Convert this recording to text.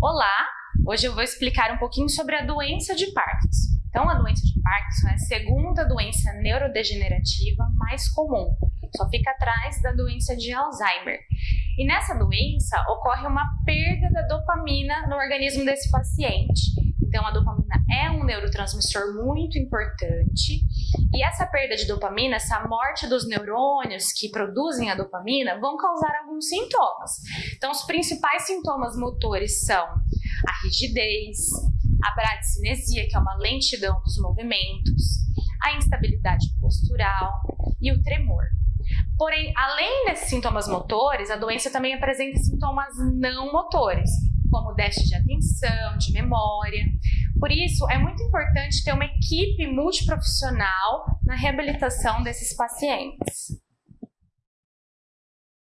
Olá! Hoje eu vou explicar um pouquinho sobre a doença de Parkinson. Então, a doença de Parkinson é a segunda doença neurodegenerativa mais comum, só fica atrás da doença de Alzheimer. E nessa doença ocorre uma perda da dopamina no organismo desse paciente. Então, a dopamina é um neurotransmissor muito importante e essa perda de dopamina, essa morte dos neurônios que produzem a dopamina, vão causar alguns sintomas. Então, os principais sintomas motores são a rigidez, a bradicinesia, que é uma lentidão dos movimentos, a instabilidade postural e o tremor. Porém, além desses sintomas motores, a doença também apresenta sintomas não motores, como déficit de atenção, de memória. Por isso, é muito importante ter uma equipe multiprofissional na reabilitação desses pacientes.